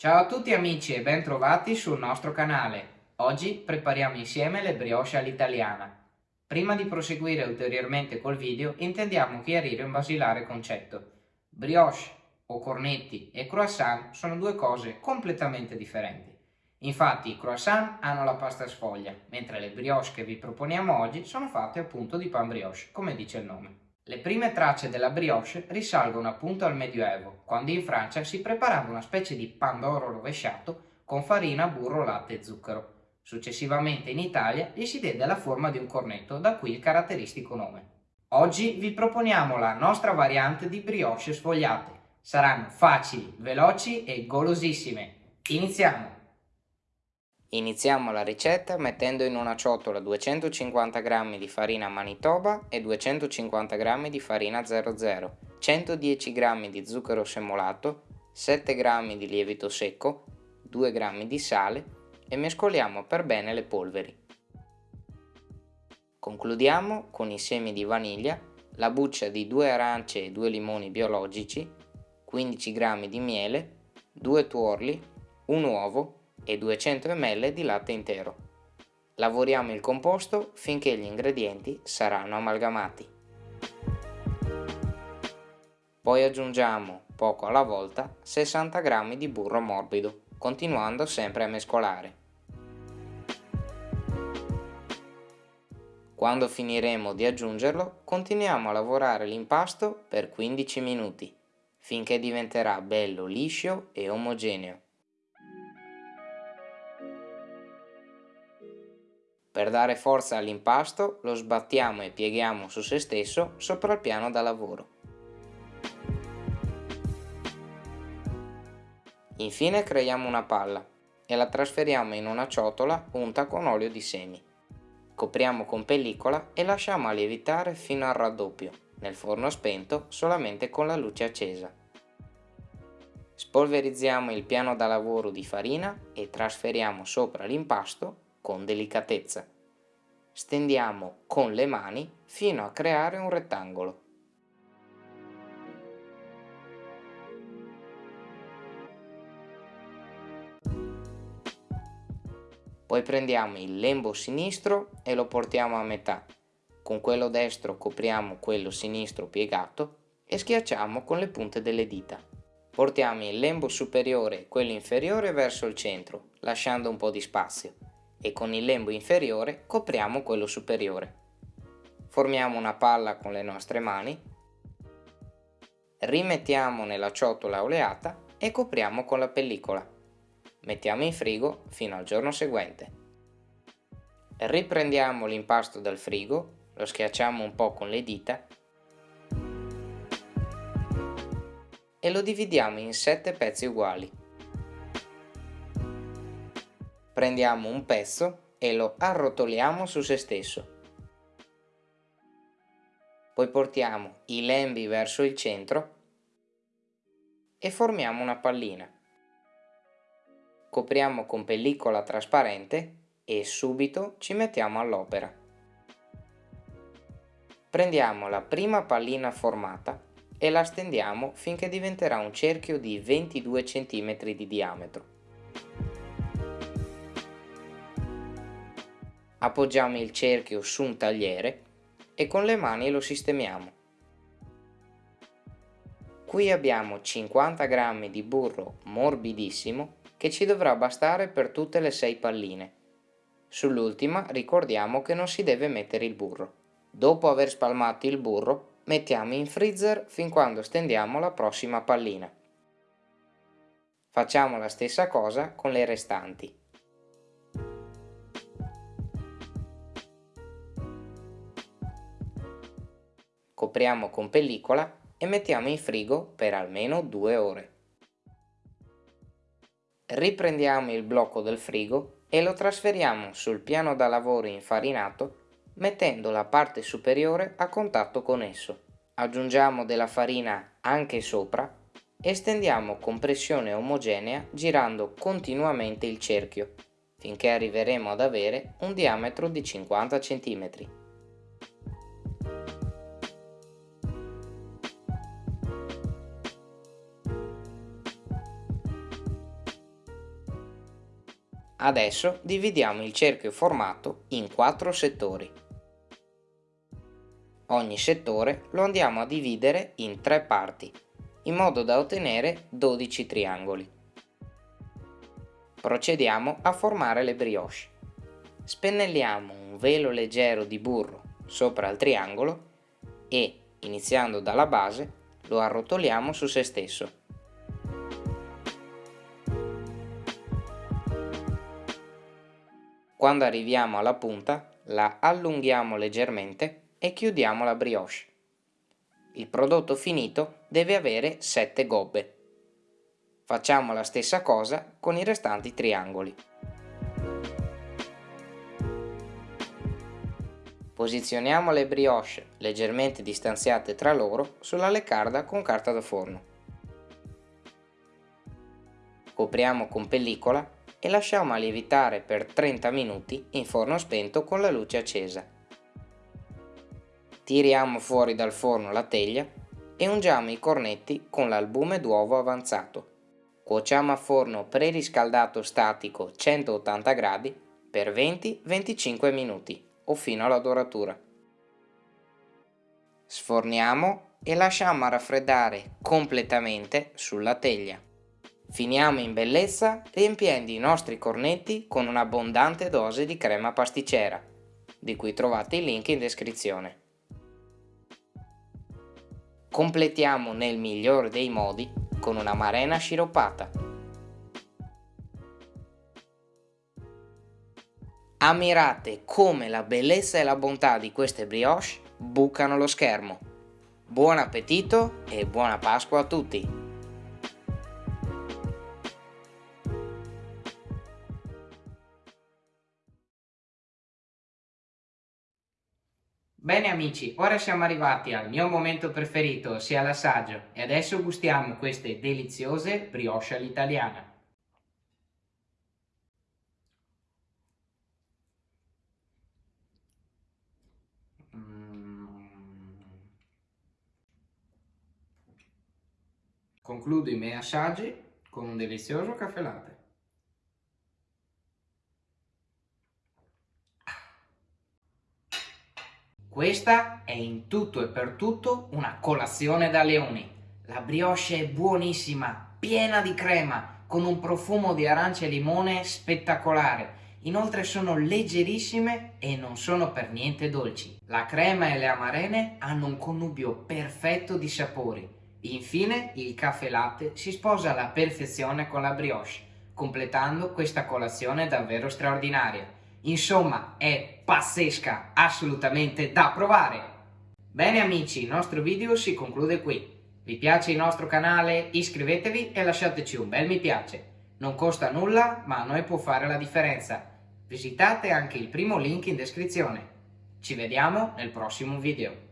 Ciao a tutti amici e ben trovati sul nostro canale. Oggi prepariamo insieme le brioche all'italiana. Prima di proseguire ulteriormente col video intendiamo chiarire un basilare concetto. Brioche o cornetti e croissant sono due cose completamente differenti. Infatti i croissant hanno la pasta sfoglia, mentre le brioche che vi proponiamo oggi sono fatte appunto di pan brioche, come dice il nome. Le prime tracce della brioche risalgono appunto al Medioevo, quando in Francia si preparava una specie di pandoro rovesciato con farina, burro, latte e zucchero. Successivamente in Italia gli si diede la forma di un cornetto, da qui il caratteristico nome. Oggi vi proponiamo la nostra variante di brioche sfogliate. Saranno facili, veloci e golosissime. Iniziamo! Iniziamo la ricetta mettendo in una ciotola 250 g di farina Manitoba e 250 g di farina 00, 110 g di zucchero semolato, 7 g di lievito secco, 2 g di sale e mescoliamo per bene le polveri. Concludiamo con i semi di vaniglia, la buccia di 2 arance e 2 limoni biologici, 15 g di miele, 2 tuorli, un uovo e 200 ml di latte intero. Lavoriamo il composto finché gli ingredienti saranno amalgamati. Poi aggiungiamo, poco alla volta, 60 g di burro morbido, continuando sempre a mescolare. Quando finiremo di aggiungerlo, continuiamo a lavorare l'impasto per 15 minuti, finché diventerà bello liscio e omogeneo. Per dare forza all'impasto lo sbattiamo e pieghiamo su se stesso sopra il piano da lavoro. Infine creiamo una palla e la trasferiamo in una ciotola unta con olio di semi. Copriamo con pellicola e lasciamo lievitare fino al raddoppio, nel forno spento solamente con la luce accesa. Spolverizziamo il piano da lavoro di farina e trasferiamo sopra l'impasto con delicatezza. Stendiamo con le mani fino a creare un rettangolo. Poi prendiamo il lembo sinistro e lo portiamo a metà. Con quello destro copriamo quello sinistro piegato e schiacciamo con le punte delle dita. Portiamo il lembo superiore e quello inferiore verso il centro, lasciando un po' di spazio e con il lembo inferiore copriamo quello superiore. Formiamo una palla con le nostre mani, rimettiamo nella ciotola oleata e copriamo con la pellicola. Mettiamo in frigo fino al giorno seguente. Riprendiamo l'impasto dal frigo, lo schiacciamo un po' con le dita e lo dividiamo in 7 pezzi uguali prendiamo un pezzo e lo arrotoliamo su se stesso. Poi portiamo i lembi verso il centro e formiamo una pallina. Copriamo con pellicola trasparente e subito ci mettiamo all'opera. Prendiamo la prima pallina formata e la stendiamo finché diventerà un cerchio di 22 cm di diametro. Appoggiamo il cerchio su un tagliere e con le mani lo sistemiamo. Qui abbiamo 50 g di burro morbidissimo che ci dovrà bastare per tutte le 6 palline. Sull'ultima ricordiamo che non si deve mettere il burro. Dopo aver spalmato il burro mettiamo in freezer fin quando stendiamo la prossima pallina. Facciamo la stessa cosa con le restanti. Copriamo con pellicola e mettiamo in frigo per almeno 2 ore. Riprendiamo il blocco del frigo e lo trasferiamo sul piano da lavoro infarinato mettendo la parte superiore a contatto con esso. Aggiungiamo della farina anche sopra e stendiamo con pressione omogenea girando continuamente il cerchio finché arriveremo ad avere un diametro di 50 cm. Adesso dividiamo il cerchio formato in quattro settori. Ogni settore lo andiamo a dividere in tre parti, in modo da ottenere 12 triangoli. Procediamo a formare le brioche. Spennelliamo un velo leggero di burro sopra il triangolo e, iniziando dalla base, lo arrotoliamo su se stesso. Quando arriviamo alla punta, la allunghiamo leggermente e chiudiamo la brioche. Il prodotto finito deve avere 7 gobbe. Facciamo la stessa cosa con i restanti triangoli. Posizioniamo le brioche leggermente distanziate tra loro sulla leccarda con carta da forno. Copriamo con pellicola e lasciamo lievitare per 30 minuti in forno spento con la luce accesa. Tiriamo fuori dal forno la teglia e ungiamo i cornetti con l'albume d'uovo avanzato. Cuociamo a forno preriscaldato statico 180 gradi per 20-25 minuti o fino alla doratura. Sforniamo e lasciamo raffreddare completamente sulla teglia. Finiamo in bellezza riempiendo i nostri cornetti con un'abbondante dose di crema pasticcera, di cui trovate il link in descrizione. Completiamo nel migliore dei modi con una marena sciroppata. Ammirate come la bellezza e la bontà di queste brioche bucano lo schermo. Buon appetito e buona Pasqua a tutti! Amici, ora siamo arrivati al mio momento preferito, ossia l'assaggio, e adesso gustiamo queste deliziose brioche all'italiana. Concludo i miei assaggi con un delizioso caffè latte. Questa è in tutto e per tutto una colazione da leoni. La brioche è buonissima, piena di crema, con un profumo di arancia e limone spettacolare. Inoltre sono leggerissime e non sono per niente dolci. La crema e le amarene hanno un connubio perfetto di sapori Infine il caffè latte si sposa alla perfezione con la brioche, completando questa colazione davvero straordinaria. Insomma, è pazzesca, assolutamente da provare! Bene amici, il nostro video si conclude qui. Vi piace il nostro canale? Iscrivetevi e lasciateci un bel mi piace. Non costa nulla, ma a noi può fare la differenza. Visitate anche il primo link in descrizione. Ci vediamo nel prossimo video.